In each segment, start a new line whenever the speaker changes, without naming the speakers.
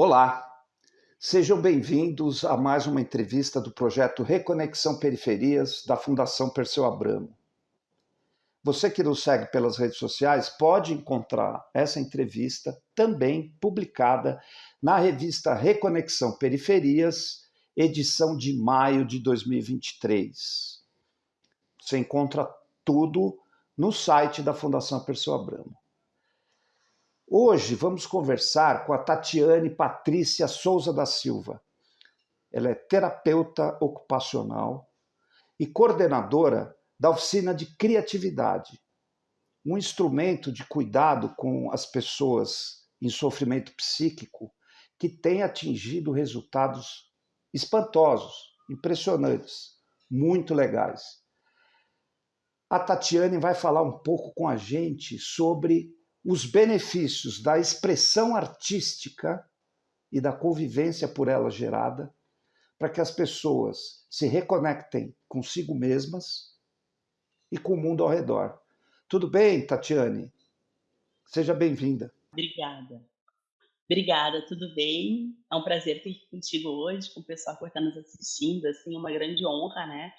Olá, sejam bem-vindos a mais uma entrevista do projeto Reconexão Periferias da Fundação Perseu Abramo. Você que nos segue pelas redes sociais pode encontrar essa entrevista também publicada na revista Reconexão Periferias, edição de maio de 2023. Você encontra tudo no site da Fundação Perseu Abramo. Hoje vamos conversar com a Tatiane Patrícia Souza da Silva. Ela é terapeuta ocupacional e coordenadora da oficina de criatividade, um instrumento de cuidado com as pessoas em sofrimento psíquico que tem atingido resultados espantosos, impressionantes, muito legais. A Tatiane vai falar um pouco com a gente sobre os benefícios da expressão artística e da convivência por ela gerada, para que as pessoas se reconectem consigo mesmas e com o mundo ao redor. Tudo bem, Tatiane? Seja bem-vinda.
Obrigada. Obrigada, tudo bem? É um prazer aqui contigo hoje, com o pessoal que está nos assistindo, assim, é uma grande honra, né?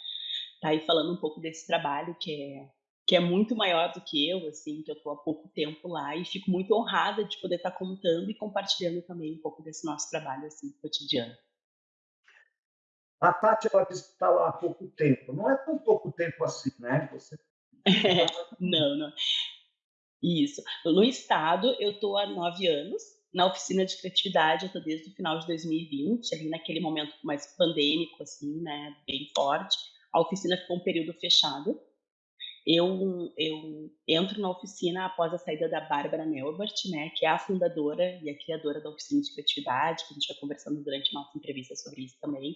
Tá aí falando um pouco desse trabalho que é que é muito maior do que eu, assim, que eu estou há pouco tempo lá e fico muito honrada de poder estar tá contando e compartilhando também um pouco desse nosso trabalho, assim, cotidiano.
A Tati, ela disse que está lá há pouco tempo. Não é tão pouco tempo assim, né? Você...
não, não. Isso. No Estado, eu estou há nove anos. Na oficina de criatividade, eu estou desde o final de 2020, ali naquele momento mais pandêmico, assim, né? Bem forte. A oficina ficou um período fechado eu, eu entro na oficina após a saída da Bárbara Melbert, né, que é a fundadora e a criadora da oficina de criatividade, que a gente vai conversando durante nossa entrevista sobre isso também,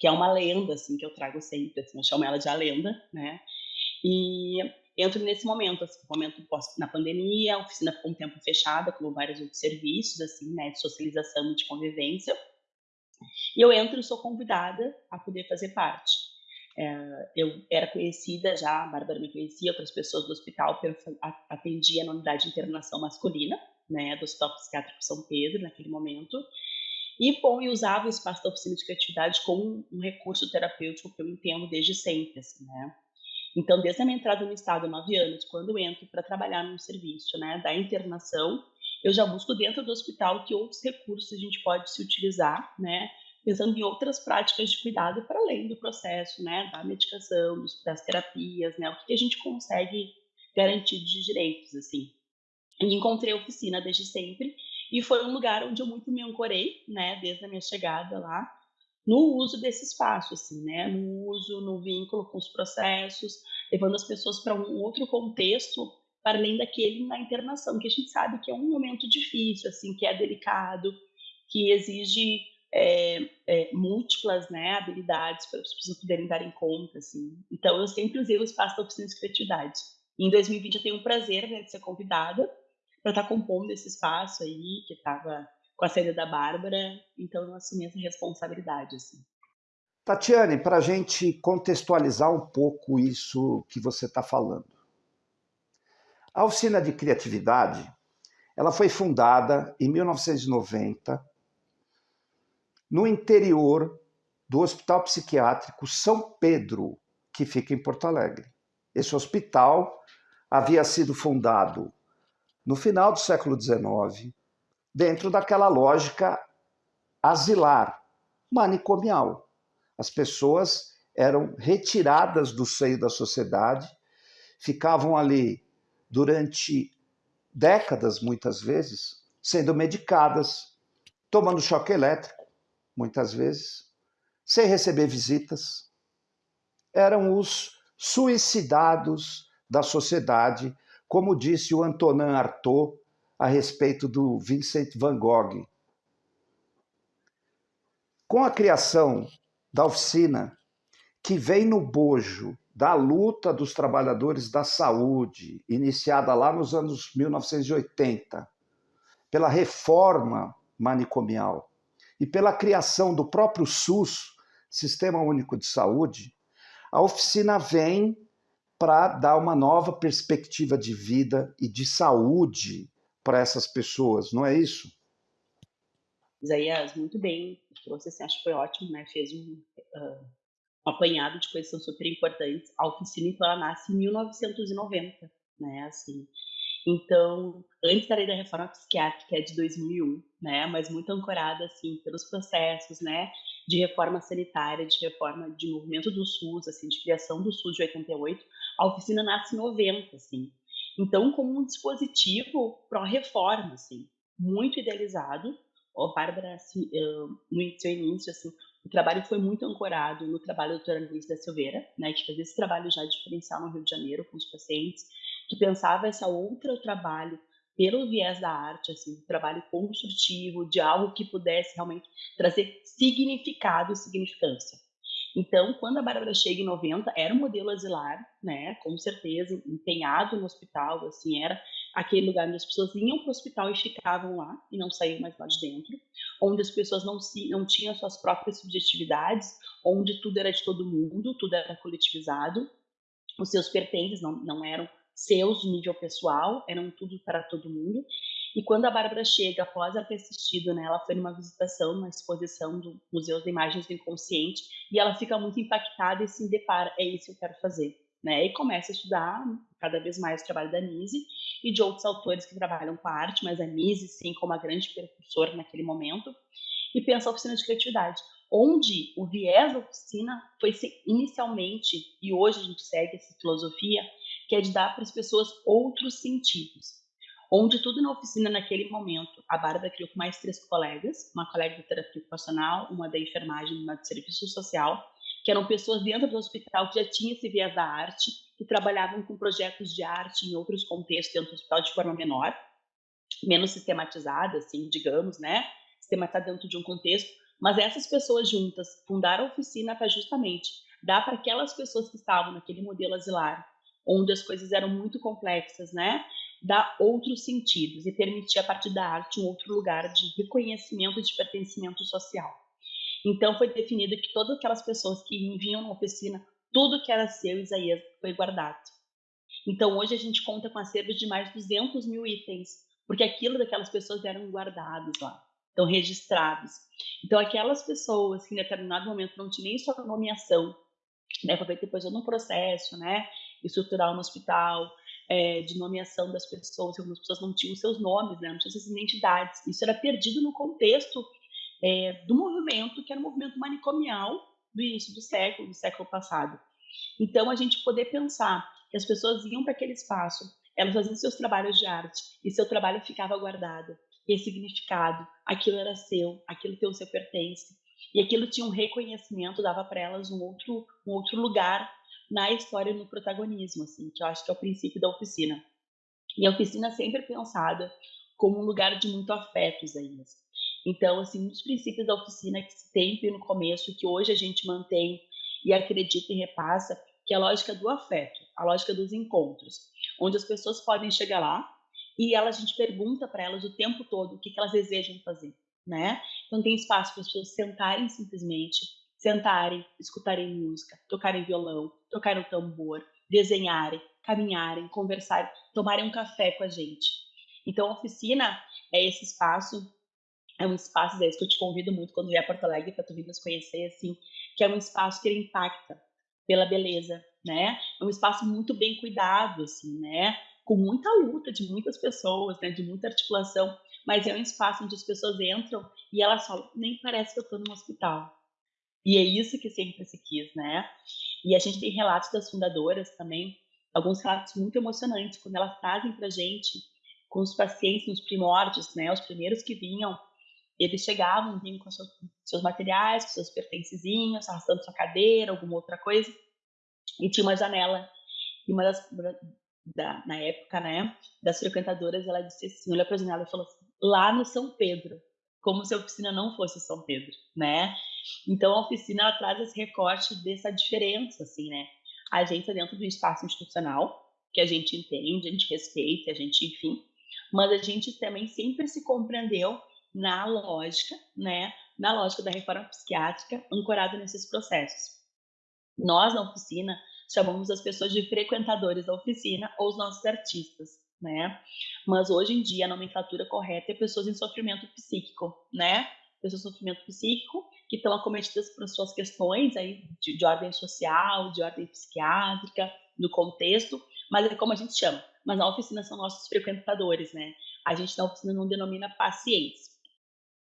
que é uma lenda, assim, que eu trago sempre, assim, eu chamo ela de a lenda, né, e entro nesse momento, assim, momento na pandemia, a oficina ficou um tempo fechada, como vários outros serviços, assim, né, de socialização e de convivência, e eu entro e sou convidada a poder fazer parte. É, eu era conhecida já, a Bárbara me conhecia, outras pessoas do hospital, atendia na unidade de internação masculina, né, do Hospital Psiquiátrico São Pedro, naquele momento, e, bom, eu usava o espaço da oficina de criatividade como um recurso terapêutico que eu entendo desde sempre, assim, né. Então, desde a minha entrada no estado, nove anos, quando eu entro para trabalhar no serviço, né, da internação, eu já busco dentro do hospital que outros recursos a gente pode se utilizar, né, pensando em outras práticas de cuidado para além do processo, né, da medicação, das terapias, né, o que a gente consegue garantir de direitos, assim. E encontrei a oficina desde sempre e foi um lugar onde eu muito me ancorei, né, desde a minha chegada lá, no uso desse espaço, assim, né, no uso, no vínculo com os processos, levando as pessoas para um outro contexto para além daquele na internação, que a gente sabe que é um momento difícil, assim, que é delicado, que exige é, é, múltiplas né, habilidades para as pessoas poderem dar em conta. Assim. Então, eu sempre usei o espaço da oficina de criatividade. Em 2020, eu tenho o prazer né, de ser convidada para estar tá compondo esse espaço aí, que estava com a saída da Bárbara. Então, eu assumi essa responsabilidade. Assim.
Tatiane, para a gente contextualizar um pouco isso que você está falando. A oficina de criatividade ela foi fundada em 1990 no interior do Hospital Psiquiátrico São Pedro, que fica em Porto Alegre. Esse hospital havia sido fundado no final do século XIX, dentro daquela lógica asilar, manicomial. As pessoas eram retiradas do seio da sociedade, ficavam ali durante décadas, muitas vezes, sendo medicadas, tomando choque elétrico, muitas vezes, sem receber visitas. Eram os suicidados da sociedade, como disse o Antonin Artaud a respeito do Vincent van Gogh. Com a criação da oficina, que vem no bojo da luta dos trabalhadores da saúde, iniciada lá nos anos 1980, pela reforma manicomial, e pela criação do próprio SUS, Sistema Único de Saúde, a oficina vem para dar uma nova perspectiva de vida e de saúde para essas pessoas, não é isso?
Isaías, muito bem, trouxe assim, acho que foi ótimo, né, fez um, hã, um apanhado de coisas que são super importantes. A oficina, então, ela nasce em 1990, né, assim. Então, antes da lei da reforma psiquiátrica, que é de 2001, né, mas muito ancorada, assim, pelos processos, né, de reforma sanitária, de reforma de movimento do SUS, assim, de criação do SUS de 88, a oficina nasce em 90, assim. Então, como um dispositivo pró-reforma, assim, muito idealizado. A Bárbara, assim, no seu início, assim, o trabalho foi muito ancorado no trabalho da doutora Luiz da Silveira, né, que fazia esse trabalho já diferencial no Rio de Janeiro com os pacientes, pensava essa outra trabalho pelo viés da arte, assim, um trabalho construtivo, de algo que pudesse realmente trazer significado e significância. Então, quando a Bárbara chega em 90, era um modelo asilar, né, com certeza, empenhado no hospital, assim, era aquele lugar onde as pessoas iam para o hospital e ficavam lá, e não saíam mais lá de dentro, onde as pessoas não, se, não tinham suas próprias subjetividades, onde tudo era de todo mundo, tudo era coletivizado, os seus pertences não, não eram seus de nível pessoal, eram tudo para todo mundo. E quando a Bárbara chega, após ela ter assistido, né, ela foi numa visitação, uma exposição do Museu de Imagens do Inconsciente, e ela fica muito impactada e se depara, é isso que eu quero fazer. Né? E começa a estudar cada vez mais o trabalho da Nise e de outros autores que trabalham com a arte, mas a Nise, sim, como a grande percussora naquele momento, e pensa a oficina de criatividade, onde o viés da oficina foi inicialmente, e hoje a gente segue essa filosofia, que é de dar para as pessoas outros sentidos. Onde tudo na oficina, naquele momento, a Bárbara criou com mais três colegas, uma colega de terapia ocupacional, uma da enfermagem, uma de serviço social, que eram pessoas dentro do hospital que já tinham esse viés da arte, que trabalhavam com projetos de arte em outros contextos dentro do hospital de forma menor, menos sistematizada, assim, digamos, né? Sistematizada dentro de um contexto. Mas essas pessoas juntas fundaram a oficina para justamente dar para aquelas pessoas que estavam naquele modelo asilar onde as coisas eram muito complexas, né? Dar outros sentidos e permitir a partir da arte um outro lugar de reconhecimento e de pertencimento social. Então foi definido que todas aquelas pessoas que vinham na oficina, tudo que era seu, Isaías, foi guardado. Então hoje a gente conta com acervos de mais de 200 mil itens, porque aquilo daquelas pessoas eram guardados lá, estão registrados. Então aquelas pessoas que em determinado momento não tinham nem sua nomeação, né, foi depois no processo, né, estrutural no hospital, é, de nomeação das pessoas, algumas pessoas não tinham seus nomes, né, não tinham suas identidades. Isso era perdido no contexto é, do movimento, que era o movimento manicomial do início do século, do século passado. Então, a gente poder pensar que as pessoas iam para aquele espaço, elas faziam seus trabalhos de arte e seu trabalho ficava guardado, ressignificado, aquilo era seu, aquilo tem o seu pertence, e aquilo tinha um reconhecimento, dava para elas um outro, um outro lugar na história e no protagonismo, assim, que eu acho que é o princípio da oficina. E a oficina é sempre pensada como um lugar de muito afeto, Isaías. Então, assim, um dos princípios da oficina que se tem no começo, que hoje a gente mantém e acredita e repassa, que é a lógica do afeto, a lógica dos encontros, onde as pessoas podem chegar lá e ela, a gente pergunta para elas o tempo todo o que, que elas desejam fazer, né? Então tem espaço para as pessoas sentarem simplesmente, sentarem, escutarem música, tocarem violão, tocarem o tambor, desenharem, caminharem, conversarem, tomarem um café com a gente. Então, a oficina é esse espaço, é um espaço desse que eu te convido muito quando vier a Porto Alegre para tu vir nos conhecer, assim, que é um espaço que ele impacta pela beleza, né? É um espaço muito bem cuidado, assim, né? Com muita luta de muitas pessoas, né? De muita articulação, mas é um espaço onde as pessoas entram e elas falam, nem parece que eu estou num hospital, e é isso que sempre se quis, né? E a gente tem relatos das fundadoras também, alguns relatos muito emocionantes, quando elas trazem para gente, com os pacientes nos primórdios, né? Os primeiros que vinham, eles chegavam, vinham com seus, seus materiais, com seus pertencezinhos, arrastando sua cadeira, alguma outra coisa, e tinha uma janela. E uma das, da, na época, né, das frequentadoras, ela disse assim, olha para a janela e falou assim, lá no São Pedro, como se a oficina não fosse São Pedro, né? Então, a oficina ela traz esse recorte dessa diferença, assim, né? A gente é dentro do espaço institucional, que a gente entende, a gente respeita, a gente, enfim, mas a gente também sempre se compreendeu na lógica, né? Na lógica da reforma psiquiátrica, ancorada nesses processos. Nós, na oficina, chamamos as pessoas de frequentadores da oficina ou os nossos artistas, né? Mas hoje em dia a nomenclatura correta é pessoas em sofrimento psíquico, né? pessoas com sofrimento psíquico, que estão acometidas por suas questões aí de, de ordem social, de ordem psiquiátrica, no contexto, mas é como a gente chama. Mas na oficina são nossos frequentadores, né? A gente na oficina não denomina pacientes.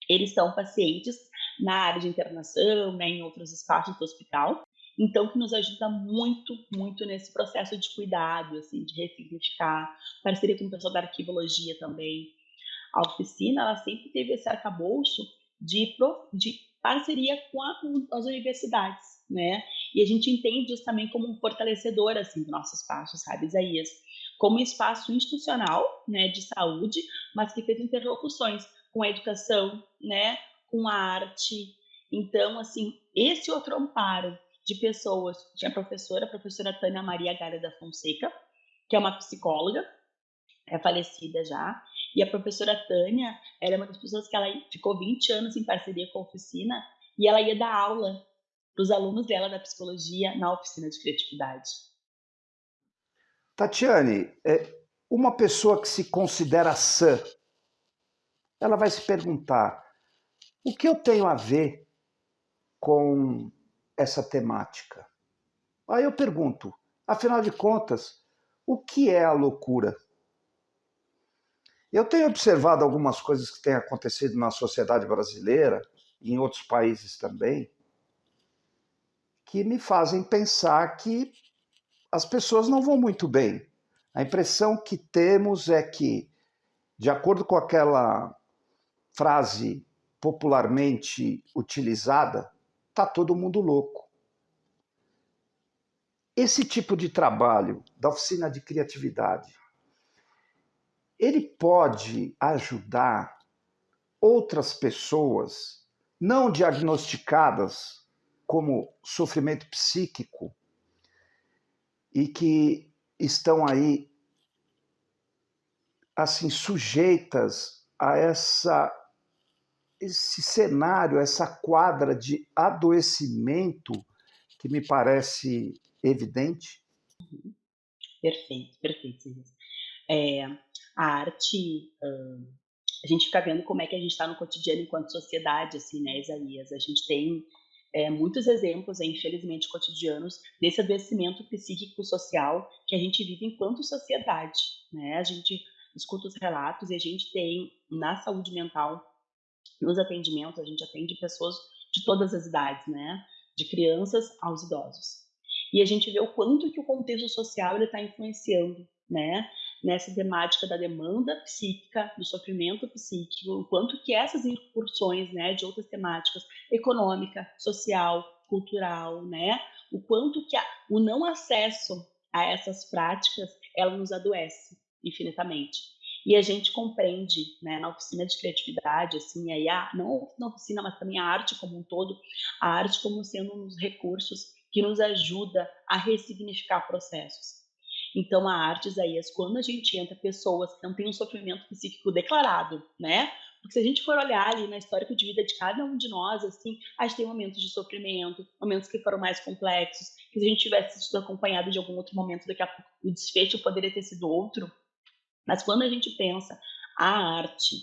Eles são pacientes na área de internação, né, em outros espaços do hospital, então, que nos ajuda muito, muito nesse processo de cuidado, assim, de ressignificar, parceria com o pessoal da arquivologia também. A oficina, ela sempre teve esse arcabouço de, de parceria com, a, com as universidades, né? E a gente entende isso também como um fortalecedor, assim, do nosso espaço, sabe, Isaías? Como um espaço institucional, né, de saúde, mas que fez interlocuções com a educação, né, com a arte. Então, assim, esse outro amparo de pessoas. Tinha a professora, a professora Tânia Maria Gara da Fonseca, que é uma psicóloga, é falecida já. E a professora Tânia era uma das pessoas que ela ficou 20 anos em parceria com a oficina e ela ia dar aula para os alunos dela da psicologia na oficina de criatividade.
Tatiane, é, uma pessoa que se considera sã, ela vai se perguntar: o que eu tenho a ver com essa temática. Aí eu pergunto, afinal de contas, o que é a loucura? Eu tenho observado algumas coisas que têm acontecido na sociedade brasileira, e em outros países também, que me fazem pensar que as pessoas não vão muito bem. A impressão que temos é que, de acordo com aquela frase popularmente utilizada, está todo mundo louco. Esse tipo de trabalho da oficina de criatividade, ele pode ajudar outras pessoas não diagnosticadas como sofrimento psíquico e que estão aí assim sujeitas a essa esse cenário, essa quadra de adoecimento que me parece evidente?
Perfeito, perfeito. É, a arte, a gente fica vendo como é que a gente está no cotidiano enquanto sociedade, assim, né, Isaías? A gente tem é, muitos exemplos, é, infelizmente, cotidianos desse adoecimento psíquico-social que a gente vive enquanto sociedade, né? A gente escuta os relatos e a gente tem na saúde mental nos atendimentos, a gente atende pessoas de todas as idades, né? De crianças aos idosos. E a gente vê o quanto que o contexto social está influenciando, né? Nessa temática da demanda psíquica, do sofrimento psíquico, o quanto que essas incursões, né, de outras temáticas, econômica, social, cultural, né? O quanto que a, o não acesso a essas práticas, ela nos adoece infinitamente. E a gente compreende, né, na oficina de criatividade, assim, aí a, não na oficina, mas também a arte como um todo, a arte como sendo um dos recursos que nos ajuda a ressignificar processos. Então, a arte, Isaías, quando a gente entra pessoas que não têm um sofrimento psíquico declarado, né? Porque se a gente for olhar ali na história de vida de cada um de nós, assim, a gente tem momentos de sofrimento, momentos que foram mais complexos, que se a gente tivesse sido acompanhado de algum outro momento, daqui a pouco o desfecho poderia ter sido outro. Mas quando a gente pensa a arte,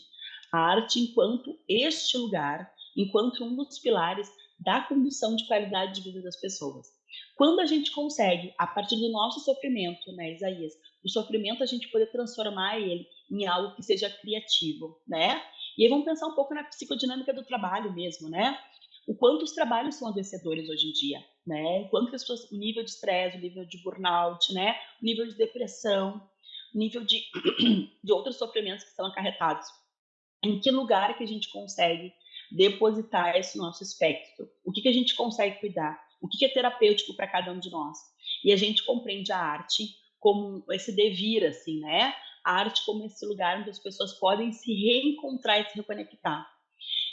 a arte enquanto este lugar, enquanto um dos pilares da condição de qualidade de vida das pessoas. Quando a gente consegue, a partir do nosso sofrimento, né, Isaías, o sofrimento a gente poder transformar ele em algo que seja criativo, né? E aí vamos pensar um pouco na psicodinâmica do trabalho mesmo, né? O quanto os trabalhos são adoecedores hoje em dia, né? O quanto as pessoas, o nível de estresse, o nível de burnout, né? O nível de depressão, nível de, de outros sofrimentos que são acarretados. Em que lugar que a gente consegue depositar esse nosso espectro? O que, que a gente consegue cuidar? O que, é terapêutico para cada um de nós? E a gente compreende a arte como esse devir, assim, né? A arte como esse lugar onde as pessoas podem se reencontrar e se reconectar.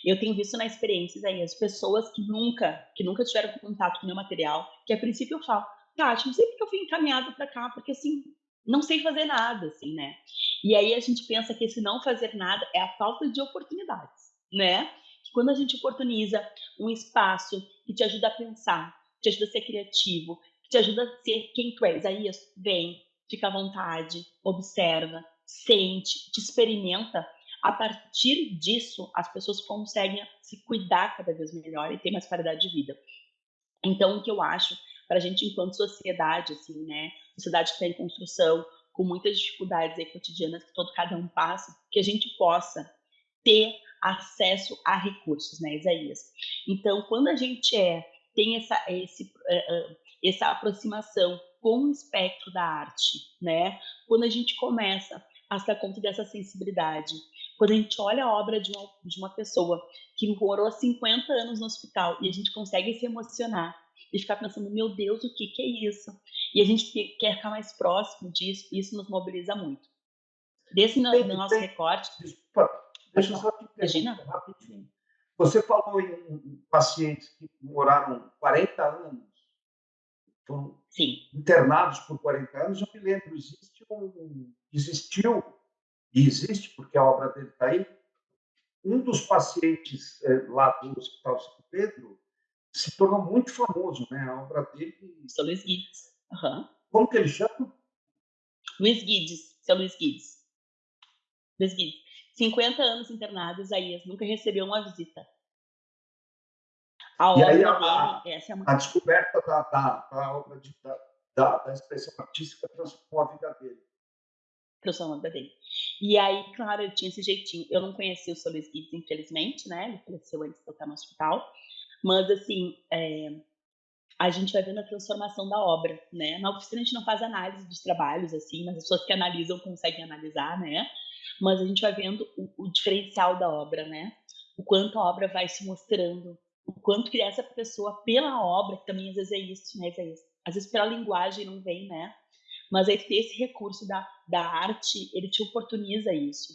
Eu tenho visto na experiência aí as pessoas que nunca, que nunca tiveram contato com meu material, que a princípio eu falo, Tati, não sei porque eu fui encaminhada para cá, porque assim, não sei fazer nada, assim, né? E aí a gente pensa que esse não fazer nada é a falta de oportunidades, né? Que quando a gente oportuniza um espaço que te ajuda a pensar, te ajuda a ser criativo, que te ajuda a ser quem tu és, aí vem, fica à vontade, observa, sente, te experimenta, A partir disso, as pessoas conseguem se cuidar cada vez melhor e ter mais qualidade de vida. Então, o que eu acho para a gente, enquanto sociedade, assim, né, sociedade que está em construção, com muitas dificuldades aí cotidianas que todo cada um passa, que a gente possa ter acesso a recursos, né, Isaías? Então, quando a gente é tem essa esse, uh, essa aproximação com o espectro da arte, né? Quando a gente começa a se dar conta dessa sensibilidade, quando a gente olha a obra de uma, de uma pessoa que morou 50 anos no hospital e a gente consegue se emocionar e ficar pensando, meu Deus, o que, que é isso? E a gente quer ficar mais próximo disso, isso nos mobiliza muito. Desse no, no nosso recorte.
Deixa eu só te Imagina. rapidinho. Você falou em pacientes que moraram 40 anos, foram
Sim.
internados por 40 anos. Eu me lembro, existe um, existiu, e existe, porque a obra dele está aí, um dos pacientes é, lá do Hospital São Pedro se tornou muito famoso, né? A obra dele.
São Luís Guides. Uhum.
Como que ele chama?
Luiz Guides, seu Luiz Guides. Luiz Guides. 50 anos internado, Isaías nunca recebeu uma visita.
A obra aí, a, dele, essa é uma... a descoberta da, da, da obra de, da, da, da, expressão artística transformou a vida dele.
Transformou a vida dele. E aí, claro, ele tinha esse jeitinho. Eu não conheci o Solis Guides, infelizmente, né? Ele faleceu antes de eu estar no hospital. Mas, assim, é, a gente vai vendo a transformação da obra, né? Na oficina a gente não faz análise dos trabalhos, assim, mas as pessoas que analisam conseguem analisar, né? Mas a gente vai vendo o, o diferencial da obra, né? O quanto a obra vai se mostrando, o quanto que essa pessoa, pela obra, que também às vezes é isso, né? Às vezes pela linguagem não vem, né? Mas aí ter esse recurso da, da arte, ele te oportuniza isso.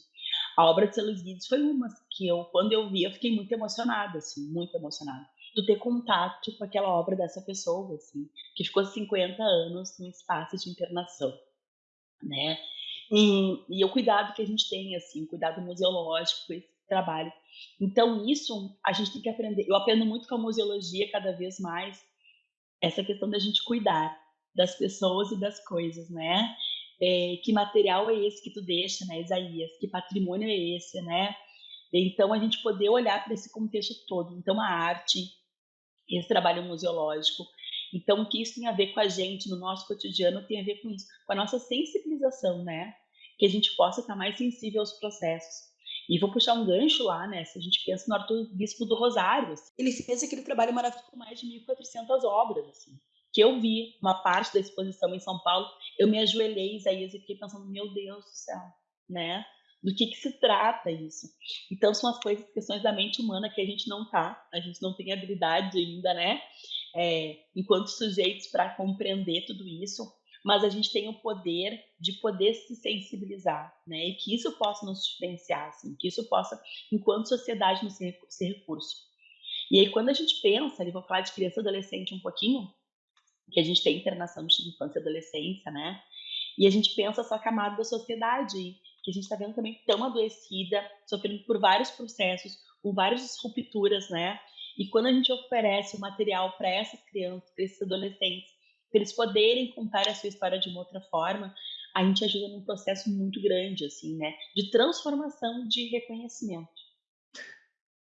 A obra de Celos Guides foi uma que eu, quando eu vi, eu fiquei muito emocionada, assim, muito emocionada. Do ter contato com aquela obra dessa pessoa, assim, que ficou 50 anos no espaço de internação, né? E, e o cuidado que a gente tem, assim, cuidado museológico esse trabalho. Então, isso a gente tem que aprender. Eu aprendo muito com a museologia cada vez mais, essa questão da gente cuidar das pessoas e das coisas, né? É, que material é esse que tu deixa, né, Isaías? Que patrimônio é esse, né? Então, a gente poder olhar para esse contexto todo. Então, a arte, esse trabalho museológico. Então, o que isso tem a ver com a gente no nosso cotidiano tem a ver com isso, com a nossa sensibilização, né? Que a gente possa estar mais sensível aos processos. E vou puxar um gancho lá, né? Se a gente pensa no arcebispo do Rosário, assim, ele fez aquele trabalho maravilhoso com mais de 1.400 obras, assim. Que eu vi uma parte da exposição em São Paulo, eu me ajoelhei, Isaías, e fiquei pensando, meu Deus do céu, né? Do que, que se trata isso? Então, são as coisas, questões da mente humana que a gente não tá, a gente não tem habilidade ainda, né? É, enquanto sujeitos para compreender tudo isso, mas a gente tem o poder de poder se sensibilizar, né? E que isso possa nos diferenciar, assim, que isso possa, enquanto sociedade, nos ser, recurso. E aí, quando a gente pensa, ali vou falar de criança e adolescente um pouquinho, que a gente tem internação de infância e adolescência, né? E a gente pensa essa camada da sociedade, que a gente está vendo também tão adoecida, sofrendo por vários processos, com várias rupturas, né? E quando a gente oferece o material para essas crianças, para esses adolescentes, para eles poderem contar a sua história de uma outra forma, a gente ajuda num processo muito grande, assim, né? De transformação de reconhecimento.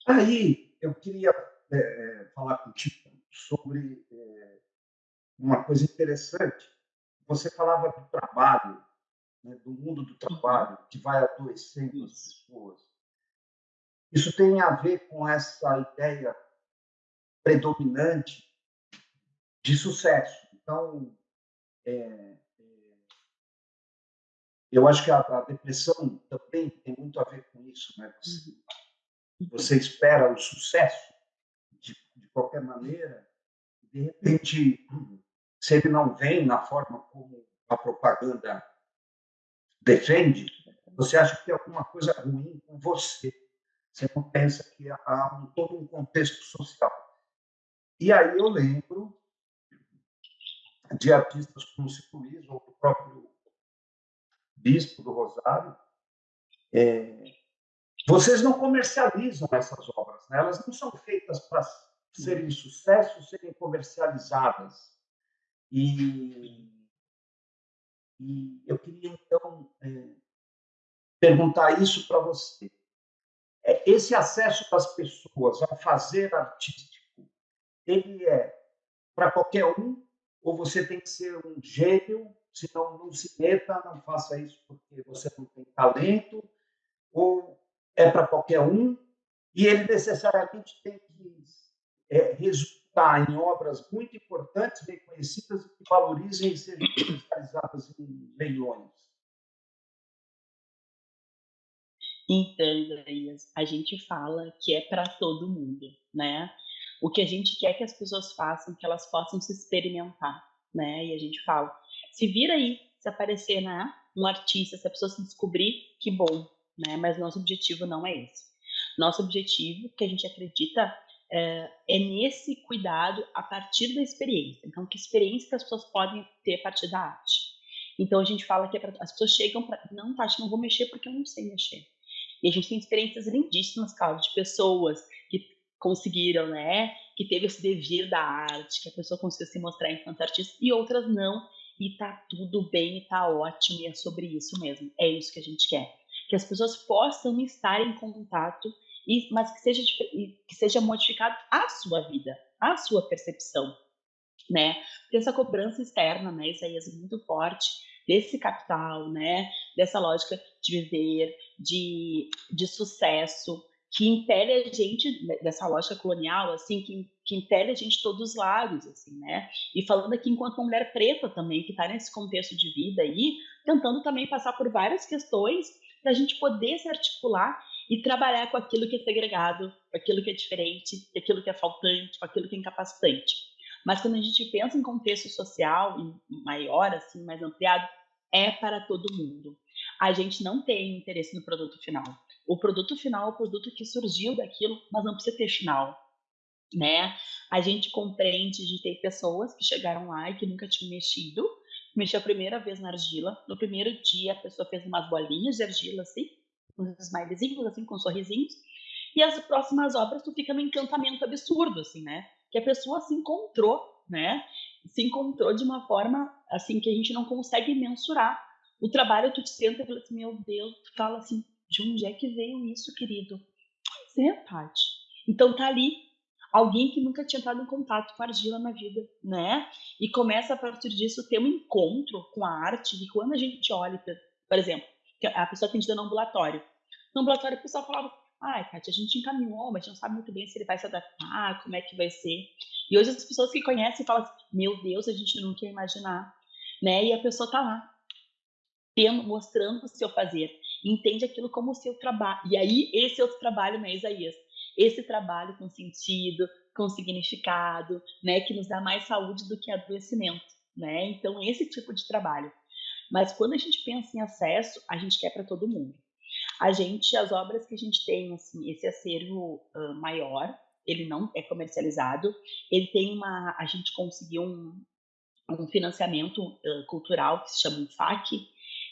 Aí, eu queria é, falar contigo sobre é, uma coisa interessante. Você falava do trabalho, né, do mundo do trabalho, que vai adoecendo as pessoas. Isso tem a ver com essa ideia predominante de sucesso. Então, é, é, eu acho que a, a, depressão também tem muito a ver com isso. Né? Você, uhum. você espera o sucesso de, de qualquer maneira, e de repente, se ele não vem na forma como a propaganda defende, você acha que tem alguma coisa ruim com você. Você não pensa que há um, todo um contexto social. E aí eu lembro de artistas como Chico Luiz ou o próprio bispo do Rosário, é, vocês não comercializam essas obras, né? elas não são feitas para serem sucesso, serem comercializadas. E, e eu queria, então, é, perguntar isso para você. é, esse acesso das pessoas ao fazer artístico, ele é para qualquer um, ou você tem que ser um gênio, senão não se meta, não faça isso porque você não tem talento, ou é para qualquer um, e ele necessariamente tem que é, resultar em obras muito importantes, bem conhecidas, que valorizem e sejam comercializadas em leilões.
Então, Isaías, a gente fala que é para todo mundo, né? O que a gente quer que as pessoas façam, que elas possam se experimentar, né? E a gente fala, se vira aí, se aparecer, né? Um artista, se a pessoa se descobrir, que bom, né? Mas nosso objetivo não é esse. Nosso objetivo, que a gente acredita, é, é nesse cuidado a partir da experiência. Então, que experiência que as pessoas podem ter a partir da arte? Então, a gente fala que é pra, as pessoas chegam para. Não, Tati, não vou mexer porque eu não sei mexer. E a gente tem experiências lindíssimas, claro, de pessoas conseguiram, né? Que teve esse devir da arte, que a pessoa conseguiu se mostrar enquanto artista, e outras não. E tá tudo bem, tá ótimo, e é sobre isso mesmo. É isso que a gente quer. Que as pessoas possam estar em contato, e, mas que seja, que seja modificado a sua vida, a sua percepção, né? Porque essa cobrança externa, né, Isaías, é muito forte, desse capital, né? Dessa lógica de viver, de, de sucesso, que impele a gente dessa lógica colonial, assim, que, que impele a gente de todos os lados, assim, né? E falando aqui enquanto uma mulher preta também, que está nesse contexto de vida aí, tentando também passar por várias questões para a gente poder se articular e trabalhar com aquilo que é segregado, com aquilo que é diferente, com aquilo que é faltante, com aquilo que é incapacitante. Mas quando a gente pensa em contexto social maior, assim, mais ampliado, é para todo mundo. A gente não tem interesse no produto final. O produto final é o produto que surgiu daquilo, mas não precisa ter final. Né? A gente compreende de ter pessoas que chegaram lá e que nunca tinham mexido, mexeu a primeira vez na argila. No primeiro dia, a pessoa fez umas bolinhas de argila, assim, uns smilezinhos, assim, com sorrisinhos. E as próximas obras, tu fica no encantamento absurdo, assim, né? Que a pessoa se encontrou, né? Se encontrou de uma forma, assim, que a gente não consegue mensurar. O trabalho, tu te senta e fala assim, meu Deus, tu fala assim, de onde é que veio isso, querido? É, Tati. Então tá ali alguém que nunca tinha entrado em contato com a argila na vida, né? E começa a partir disso ter um encontro com a arte, e quando a gente olha, por exemplo, a pessoa atendida no ambulatório. No ambulatório o pessoal falava, ai, Kátia, a gente encaminhou, mas a gente não sabe muito bem se ele vai se adaptar, como é que vai ser. E hoje as pessoas que conhecem falam assim, meu Deus, a gente não quer imaginar, né? E a pessoa tá lá, tendo, mostrando o seu fazer, entende aquilo como seu trabalho. E aí, esse é outro trabalho, né, Isaías? Esse trabalho com sentido, com significado, né, que nos dá mais saúde do que adoecimento, né? Então, esse tipo de trabalho. Mas quando a gente pensa em acesso, a gente quer para todo mundo. A gente, as obras que a gente tem, assim, esse acervo uh, maior, ele não é comercializado, ele tem uma, a gente conseguiu um, um financiamento uh, cultural que se chama FAC,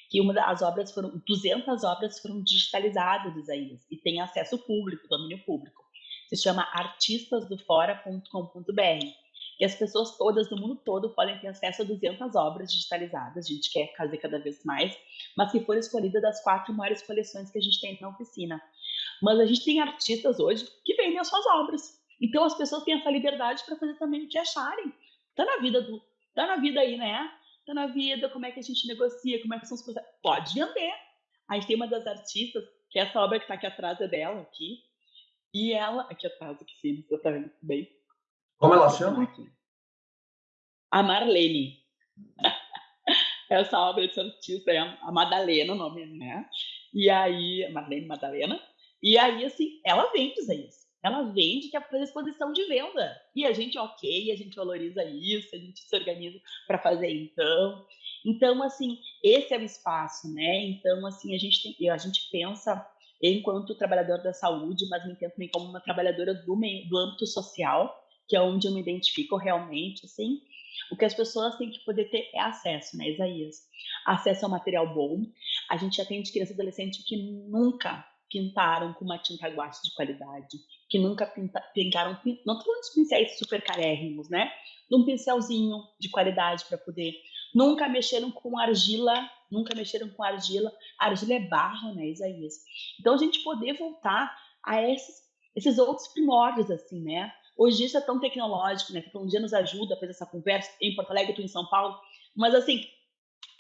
que uma das obras foram, 200 obras foram digitalizadas, Isaías, e tem acesso público, domínio público. Se chama artistasdofora.com.br e as pessoas todas do mundo todo podem ter acesso a 200 obras digitalizadas, a gente quer fazer cada vez mais, mas que foram escolhidas das quatro maiores coleções que a gente tem na oficina. Mas a gente tem artistas hoje que vendem as suas obras. Então as pessoas têm essa liberdade para fazer também o que acharem. Tá na vida do, tá na vida aí, né? Tá na vida, como é que a gente negocia, como é que são as coisas. Pode vender. A gente tem uma das artistas, que é essa obra que está aqui atrás é dela, aqui. E ela, aqui atrás, aqui sim, você tá vendo bem.
Como ela chama?
A Marlene. Essa obra desse artista é a Madalena, o nome, né? E aí, Marlene Madalena. E aí, assim, ela vende isso. Ela vende que é para exposição de venda. E a gente, ok, a gente valoriza isso, a gente se organiza para fazer então. Então, assim, esse é o espaço, né? Então, assim, a gente, tem, a gente pensa enquanto trabalhadora da saúde, mas me entendo também como uma trabalhadora do, meio, do âmbito social, que é onde eu me identifico realmente, assim. O que as pessoas têm que poder ter é acesso, né, Isaías? Acesso ao material bom. A gente atende crianças e adolescentes que nunca pintaram com uma tinta guache de qualidade, que nunca pinta, pintaram, não falando de pincéis super carérrimos, né? De um pincelzinho de qualidade para poder. Nunca mexeram com argila, nunca mexeram com argila. Argila é barro, né, Isaías? Então a gente poder voltar a esses, esses outros primórdios, assim, né? Hoje isso é tão tecnológico, né? A tecnologia nos ajuda a fazer essa conversa em Porto Alegre, tu em São Paulo, mas assim,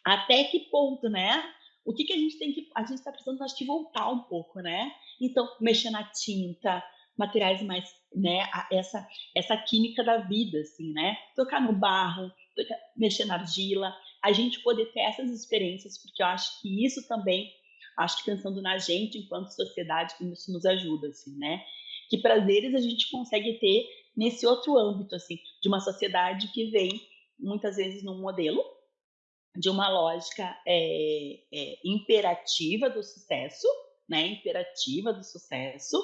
até que ponto, né? O que, que a gente tem que. A gente está precisando, acho que, voltar um pouco, né? Então, mexer na tinta, materiais mais, né? Essa, essa química da vida, assim, né? Tocar no barro, tocar, mexer na argila, a gente poder ter essas experiências, porque eu acho que isso também, acho que pensando na gente enquanto sociedade, isso nos ajuda, assim, né? Que prazeres a gente consegue ter nesse outro âmbito, assim, de uma sociedade que vem muitas vezes num modelo de uma lógica é, é, imperativa do sucesso, né? Imperativa do sucesso,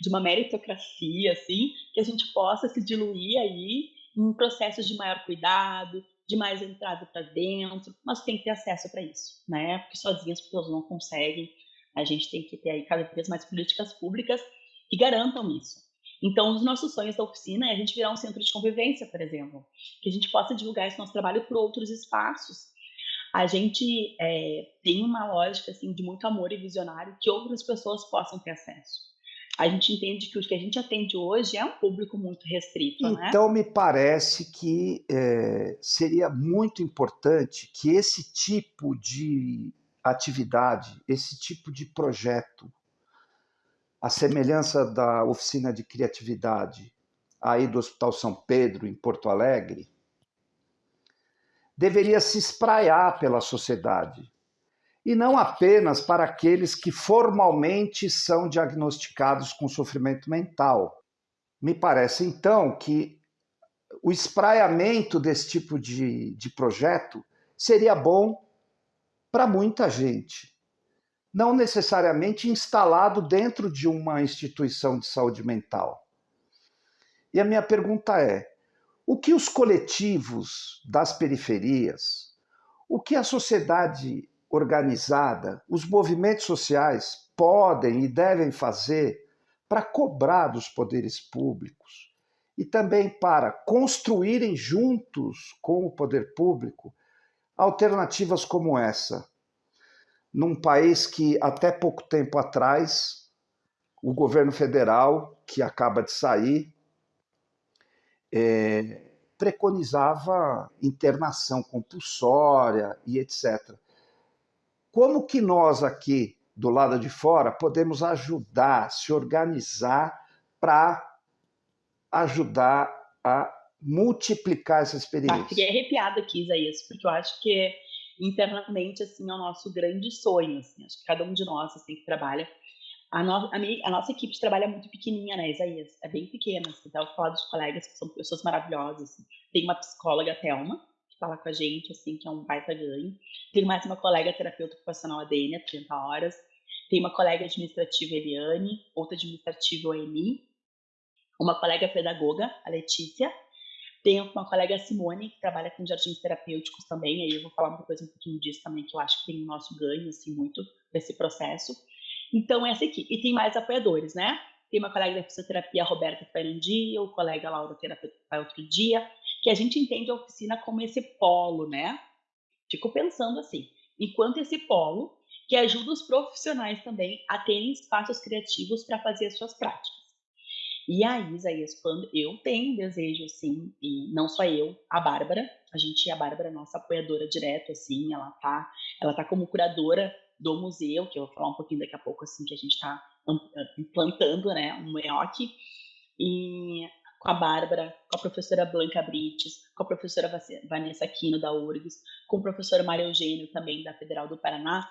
de uma meritocracia, assim, que a gente possa se diluir aí em processos de maior cuidado, de mais entrada para dentro, mas tem que ter acesso para isso, né? Porque sozinhas as pessoas não conseguem. A gente tem que ter aí cada vez mais políticas públicas que garantam isso. Então, um dos nossos sonhos da oficina é a gente virar um centro de convivência, por exemplo, que a gente possa divulgar esse nosso trabalho por outros espaços. A gente é, tem uma lógica assim de muito amor e visionário que outras pessoas possam ter acesso a gente entende que o que a gente atende hoje é um público muito restrito.
Né? Então, né? me parece que é, seria muito importante que esse tipo de atividade, esse tipo de projeto, a semelhança da oficina de criatividade aí do Hospital São Pedro, em Porto Alegre, deveria se espraiar pela sociedade e não apenas para aqueles que formalmente são diagnosticados com sofrimento mental. Me parece, então, que o espraiamento desse tipo de, de projeto seria bom para muita gente, não necessariamente instalado dentro de uma instituição de saúde mental. E a minha pergunta é: o que os coletivos das periferias, o que a sociedade organizada, os movimentos sociais podem e devem fazer para cobrar dos poderes públicos e também para construírem juntos com o poder público alternativas como essa. Num país que até pouco tempo atrás o governo federal, que acaba de sair, é, preconizava internação compulsória e etc. Como que nós aqui do lado de fora podemos ajudar, se organizar para ajudar a multiplicar essa experiência? Ah,
fiquei arrepiada aqui, Isaías, porque eu acho que internamente assim é o nosso grande sonho, assim, acho que cada um de nós assim que trabalha a, no, a, minha, a, nossa equipe de trabalho é muito pequenininha, né, Isaías? É bem pequena. Assim, então, eu falar dos colegas que são pessoas maravilhosas. Assim. Tem uma psicóloga, Thelma, falar com a gente, assim, que é um baita ganho. Tem mais uma colega terapeuta ocupacional, a Dênia, 30 horas. Tem uma colega administrativa, Eliane, outra administrativa, a Emi. Uma colega pedagoga, a Letícia. Tem uma colega, Simone, que trabalha com jardins terapêuticos também. Aí eu vou falar uma coisa um pouquinho disso também, que eu acho que tem o nosso ganho, assim, muito desse processo. Então, essa aqui. E tem mais apoiadores, né? Tem uma colega da fisioterapia, a Roberta, que vai um dia, o colega Laura, terapeuta, que vai outro dia que a gente entende a oficina como esse polo, né? Fico pensando assim, enquanto esse polo que ajuda os profissionais também a terem espaços criativos para fazer as suas práticas. E aí, Isaías, quando eu tenho desejo, assim, e não só eu, a Bárbara, a gente, a Bárbara é nossa apoiadora direto, assim, ela tá, ela tá como curadora do museu, que eu vou falar um pouquinho daqui a pouco, assim, que a gente está implantando, né, um MEOC, e com a Bárbara, com a professora Blanca Brites, com a professora Vanessa Aquino da URGS, com o professor Mário Eugênio também da Federal do Paraná.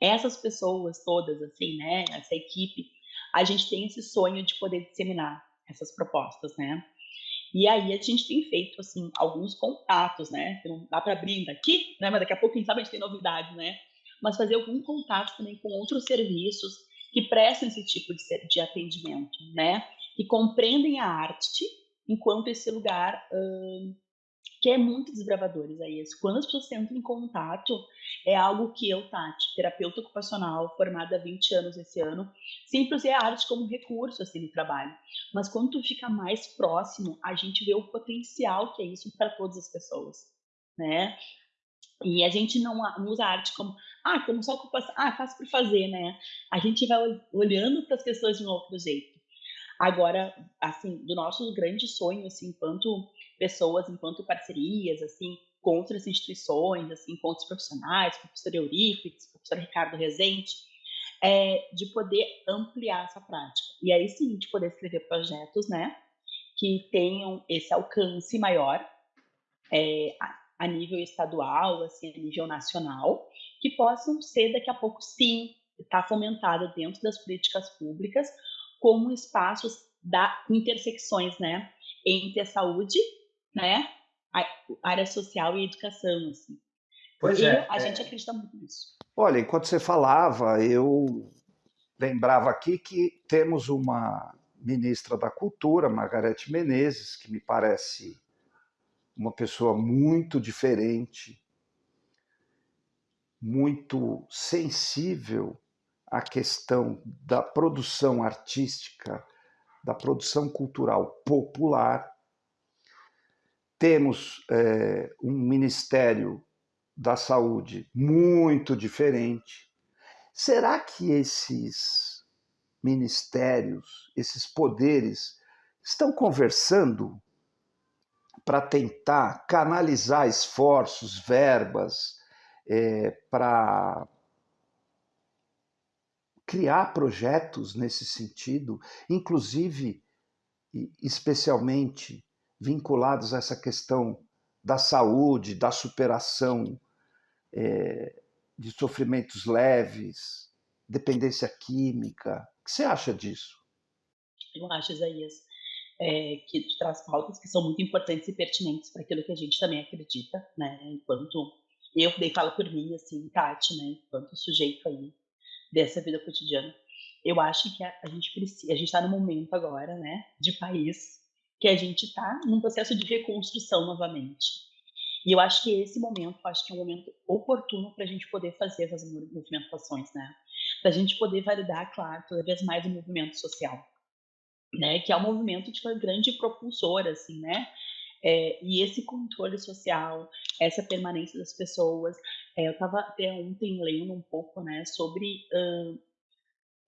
Essas pessoas todas, assim, né, essa equipe, a gente tem esse sonho de poder disseminar essas propostas, né? E aí a gente tem feito, assim, alguns contatos, né? Não dá para abrir aqui, né? Mas daqui a pouco, quem sabe, a gente tem novidades, né? Mas fazer algum contato também com outros serviços que prestam esse tipo de, de atendimento, né? Que compreendem a arte enquanto esse lugar uh, que é muito desbravador, Isaías. Quando as pessoas entram em contato, é algo que eu, Tati, terapeuta ocupacional, formada há 20 anos esse ano, sempre usei a arte como recurso assim, no trabalho. Mas quando tu fica mais próximo, a gente vê o potencial que é isso para todas as pessoas, né? E a gente não usa a arte como, Ah, como só ocupação, ah, fácil por fazer, né? A gente vai olhando para as pessoas de um outro jeito. Agora, assim, do nosso grande sonho, assim, enquanto pessoas, enquanto parcerias, assim, com outras instituições, assim, com outros profissionais, professor Eurípides, professor Ricardo Rezende, é de poder ampliar essa prática. E aí sim, de poder escrever projetos, né, que tenham esse alcance maior é, a nível estadual, assim, a nível nacional, que possam ser daqui a pouco, sim, estar tá fomentada dentro das políticas públicas como espaços da intersecções, né, entre a saúde, né, a área social e educação, assim.
Pois
e
é.
A é... gente acredita muito nisso.
Olha, enquanto você falava, eu lembrava aqui que temos uma ministra da Cultura, Margarete Menezes, que me parece uma pessoa muito diferente, muito sensível à questão da produção artística, da produção cultural popular. Temos é, um Ministério da Saúde muito diferente. Será que esses ministérios, esses poderes, estão conversando para tentar canalizar esforços, verbas, é, para criar projetos nesse sentido, inclusive, especialmente vinculados a essa questão da saúde, da superação é, de sofrimentos leves, dependência química. O que você acha disso?
Eu acho, Isaías é, que traz pautas que são muito importantes e pertinentes para aquilo que a gente também acredita, né? Enquanto eu dei fala por mim, assim, Tati, né? Enquanto sujeito aí dessa vida cotidiana, eu acho que a, a gente precisa, a gente está no momento agora, né? De país que a gente está num processo de reconstrução novamente. E eu acho que esse momento, acho que é um momento oportuno para a gente poder fazer essas movimentações, né? Para a gente poder validar, claro, cada vez mais o movimento social né, que é um movimento de uma grande propulsora, assim, né? É, e esse controle social, essa permanência das pessoas. É, eu estava até ontem lendo um pouco, né, sobre uh,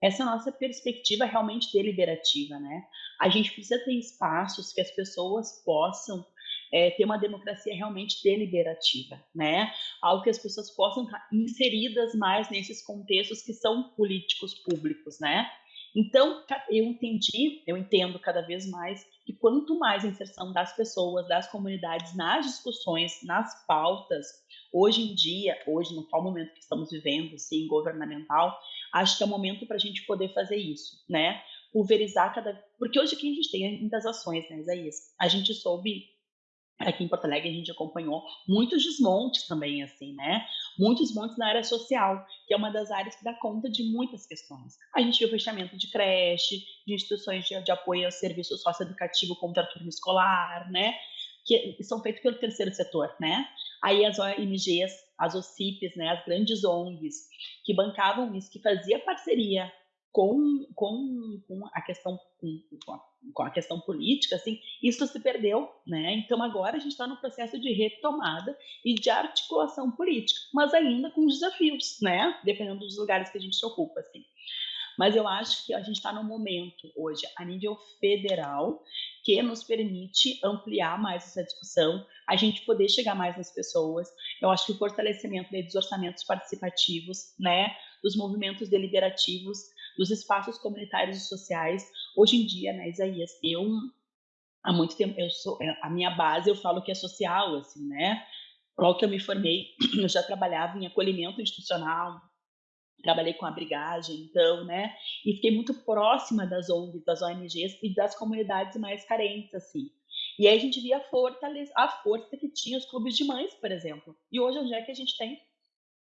essa nossa perspectiva realmente deliberativa, né? A gente precisa ter espaços que as pessoas possam é, ter uma democracia realmente deliberativa, né? Algo que as pessoas possam estar inseridas mais nesses contextos que são políticos públicos, né? Então, eu entendi, eu entendo cada vez mais que quanto mais a inserção das pessoas, das comunidades nas discussões, nas pautas, hoje em dia, hoje no atual momento que estamos vivendo, sim, governamental, acho que é o momento para a gente poder fazer isso, né? Pulverizar cada. Porque hoje aqui a gente tem muitas ações, né, Isaías? A gente soube Aqui em Porto Alegre a gente acompanhou muitos desmontes também, assim, né? Muitos desmontes na área social, que é uma das áreas que dá conta de muitas questões. A gente viu fechamento de creche, de instituições de, de apoio ao serviço socioeducativo contra turno escolar, né? Que são feitos pelo terceiro setor, né? Aí as ONGs, as OCIPs, né? As grandes ONGs que bancavam isso, que fazia parceria com, com, com a questão com, a, com, a, questão política, assim, isso se perdeu, né? Então agora a gente está no processo de retomada e de articulação política, mas ainda com desafios, né? Dependendo dos lugares que a gente se ocupa, assim. Mas eu acho que a gente está num momento hoje, a nível federal, que nos permite ampliar mais essa discussão, a gente poder chegar mais nas pessoas. Eu acho que o fortalecimento dos orçamentos participativos, né, dos movimentos deliberativos, dos espaços comunitários e sociais. Hoje em dia, né, Isaías, eu há muito tempo eu sou é, a minha base eu falo que é social, assim, né? Logo que eu me formei, eu já trabalhava em acolhimento institucional, trabalhei com abrigagem, então, né? E fiquei muito próxima das ONGs, das ONGs e das comunidades mais carentes, assim. E aí a gente via a, fortaleza, a força que tinha os clubes de mães, por exemplo. E hoje onde é que a gente tem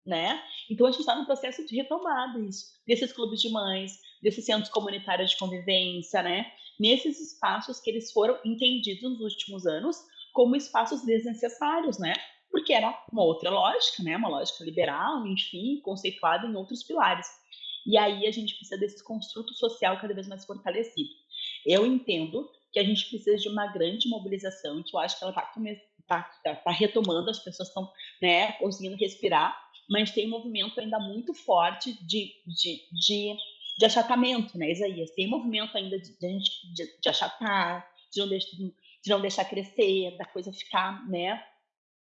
né? Então a gente está no processo de retomada desses clubes de mães, desses centros comunitários de convivência, né? Nesses espaços que eles foram entendidos nos últimos anos como espaços desnecessários, né? Porque era uma outra lógica, né? Uma lógica liberal, enfim, conceituada em outros pilares. E aí a gente precisa desse construto social cada vez mais fortalecido. Eu entendo que a gente precisa de uma grande mobilização, que eu acho que ela está tá, tá, tá retomando, as pessoas estão né, conseguindo respirar, mas tem um movimento ainda muito forte de, de, de, de achatamento, né, Isaías? Tem movimento ainda de, de, de, achatar, de não, deixar, de não deixar crescer, da coisa ficar, né,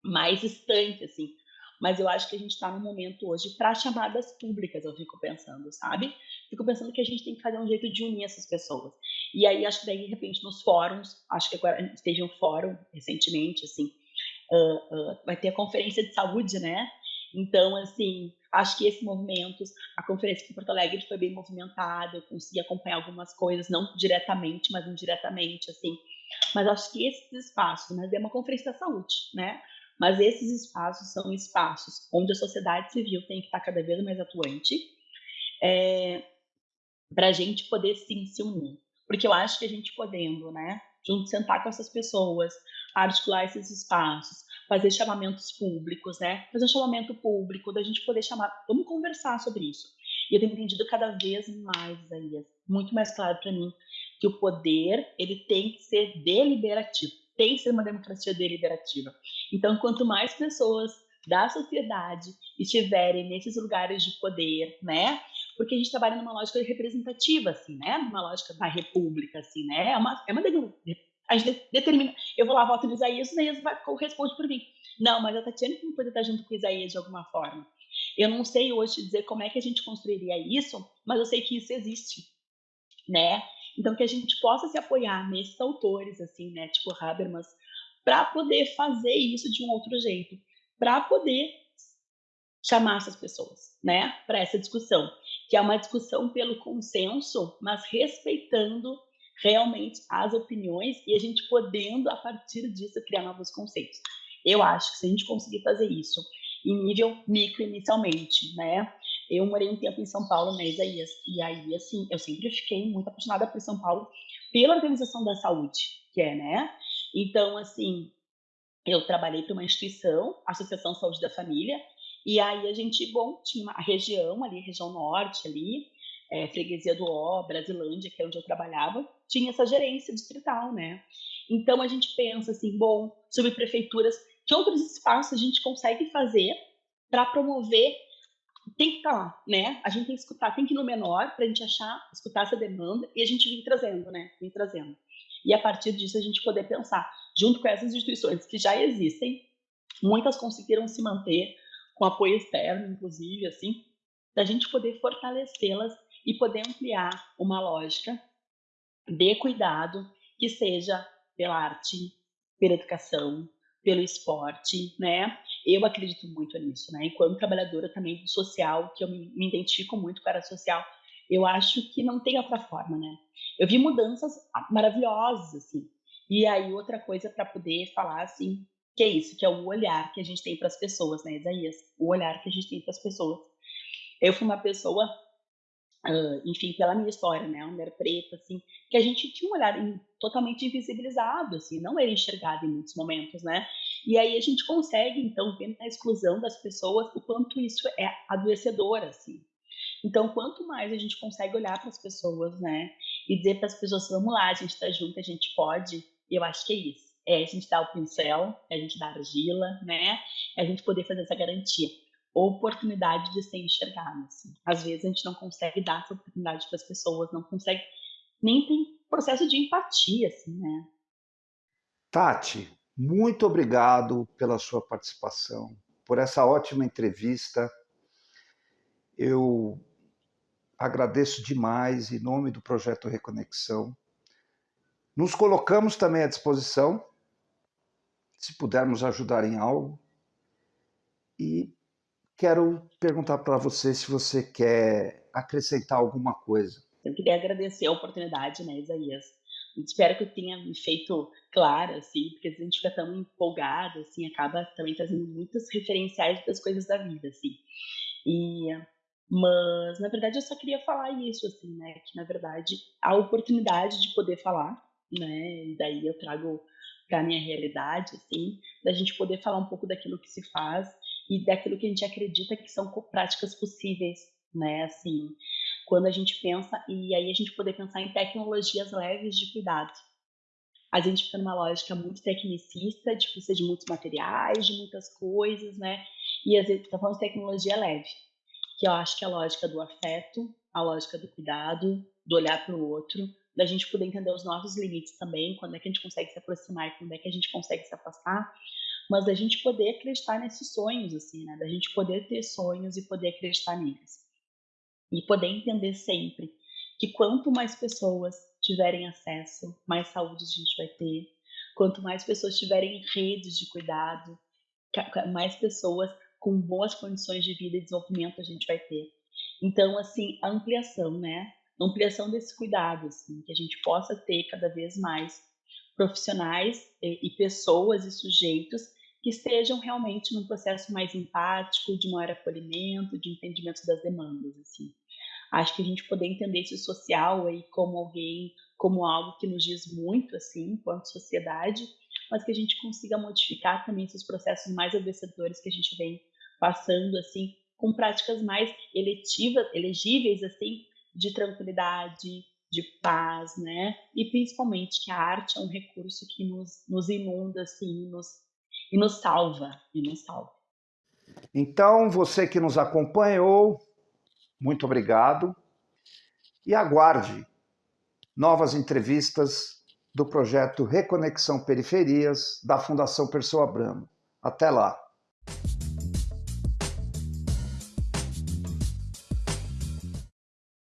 mais distante, assim. Mas eu acho que a gente está num momento hoje para chamadas públicas, eu fico pensando, sabe? Fico pensando que a gente tem que fazer um jeito de unir essas pessoas. E aí, acho que daí, de repente, nos fóruns, acho que agora teve um fórum recentemente, assim, uh, uh, vai ter a conferência de saúde, né? Então, assim, acho que esse movimento, a conferência em Porto Alegre foi bem movimentada, eu consegui acompanhar algumas coisas, não diretamente, mas indiretamente, assim. Mas acho que esses espaços, mas é uma conferência da saúde, né? Mas esses espaços são espaços onde a sociedade civil tem que estar cada vez mais atuante é, para a gente poder sim se unir. Porque eu acho que a gente podendo, né, junto sentar com essas pessoas, articular esses espaços, fazer chamamentos públicos, né, fazer um chamamento público, da gente poder chamar, vamos conversar sobre isso. E eu tenho entendido cada vez mais aí, muito mais claro para mim, que o poder ele tem que ser deliberativo tem que ser uma democracia deliberativa. Então, quanto mais pessoas da sociedade estiverem nesses lugares de poder, né? Porque a gente trabalha numa lógica representativa, assim, né? Numa lógica da república, assim, né? É uma, é uma a gente determina. Eu vou lá, voto no Isaías, o Isaías vai, responde por mim. Não, mas a Tatiana tem que poder estar junto com o Isaías de alguma forma. Eu não sei hoje dizer como é que a gente construiria isso, mas eu sei que isso existe, né? Então, que a gente possa se apoiar nesses autores, assim, né, tipo Habermas, para poder fazer isso de um outro jeito, para poder chamar essas pessoas, né, para essa discussão, que é uma discussão pelo consenso, mas respeitando realmente as opiniões e a gente podendo, a partir disso, criar novos conceitos. Eu acho que se a gente conseguir fazer isso em nível micro inicialmente, né, eu morei um tempo em São Paulo, né, Isaías? E aí, assim, eu sempre fiquei muito apaixonada por São Paulo, pela organização da saúde, que é, né? Então, assim, eu trabalhei para uma instituição, Associação Saúde da Família, e aí a gente, bom, tinha a região ali, região norte ali, é, Freguesia do Ó, Brasilândia, que é onde eu trabalhava, tinha essa gerência distrital, né? Então a gente pensa assim, bom, sobre prefeituras, que outros espaços a gente consegue fazer para promover tem que estar tá lá, né? A gente tem que escutar, tem que ir no menor para a gente achar, escutar essa demanda e a gente vir trazendo, né? Vir trazendo. E a partir disso a gente poder pensar, junto com essas instituições que já existem, muitas conseguiram se manter com apoio externo, inclusive, assim, da gente poder fortalecê-las e poder ampliar uma lógica de cuidado que seja pela arte, pela educação, pelo esporte, né? Eu acredito muito nisso, né? Enquanto trabalhadora também do social, que eu me, identifico muito com a área social, eu acho que não tem outra forma, né? Eu vi mudanças maravilhosas, assim. E aí, outra coisa para poder falar, assim, que é isso, que é o olhar que a gente tem para as pessoas, né, Isaías? O olhar que a gente tem para as pessoas. Eu fui uma pessoa Uh, enfim, pela minha história, né, mulher preta, assim, que a gente tinha um olhar totalmente invisibilizado, assim, não era enxergado em muitos momentos, né, e aí a gente consegue, então, ver na exclusão das pessoas o quanto isso é adoecedor, assim. Então, quanto mais a gente consegue olhar para as pessoas, né, e dizer para as pessoas, vamos lá, a gente está junto, a gente pode, eu acho que é isso. É a gente dar o pincel, é a gente dar a argila, né, é a gente poder fazer essa garantia oportunidade de ser enxergado. Assim. Às vezes a gente não consegue dar essa oportunidade para as pessoas, não consegue, nem tem processo de empatia, assim, né?
Tati, muito obrigado pela sua participação, por essa ótima entrevista. Eu agradeço demais em nome do projeto Reconexão. Nos colocamos também à disposição, se pudermos ajudar em algo. E quero perguntar para você se você quer acrescentar alguma coisa.
Eu queria agradecer a oportunidade, né, Isaías? Espero que eu tenha me feito clara, assim, porque a gente fica tão empolgado, assim, acaba também trazendo muitos referenciais das coisas da vida, assim. E, mas, na verdade, eu só queria falar isso, assim, né, que, na verdade, a oportunidade de poder falar, né, e daí eu trago para minha realidade, assim, da gente poder falar um pouco daquilo que se faz e daquilo que a gente acredita que são práticas possíveis, né? Assim, quando a gente pensa, e aí a gente poder pensar em tecnologias leves de cuidado. A gente fica numa lógica muito tecnicista, de precisa de muitos materiais, de muitas coisas, né? E às vezes está falando de tecnologia leve, que eu acho que é a lógica do afeto, a lógica do cuidado, do olhar para o outro, da gente poder entender os nossos limites também, quando é que a gente consegue se aproximar e quando é que a gente consegue se afastar, mas da gente poder acreditar nesses sonhos, assim, né? Da gente poder ter sonhos e poder acreditar neles. E poder entender sempre que quanto mais pessoas tiverem acesso, mais saúde a gente vai ter. Quanto mais pessoas tiverem redes de cuidado, mais pessoas com boas condições de vida e desenvolvimento a gente vai ter. Então, assim, a ampliação, né? A ampliação desse cuidado, assim, que a gente possa ter cada vez mais profissionais e, pessoas e sujeitos que estejam realmente num processo mais empático, de maior acolhimento, de entendimento das demandas, assim. Acho que a gente poder entender esse social aí como alguém, como algo que nos diz muito, assim, enquanto sociedade, mas que a gente consiga modificar também esses processos mais adoecedores que a gente vem passando, assim, com práticas mais eletivas, elegíveis, assim, de tranquilidade, de paz, né? E principalmente que a arte é um recurso que nos, nos inunda, assim, nos, e nos salva, e nos salva.
Então, você que nos acompanhou, muito obrigado. E aguarde novas entrevistas do projeto Reconexão Periferias da Fundação Pessoa Abramo. Até lá!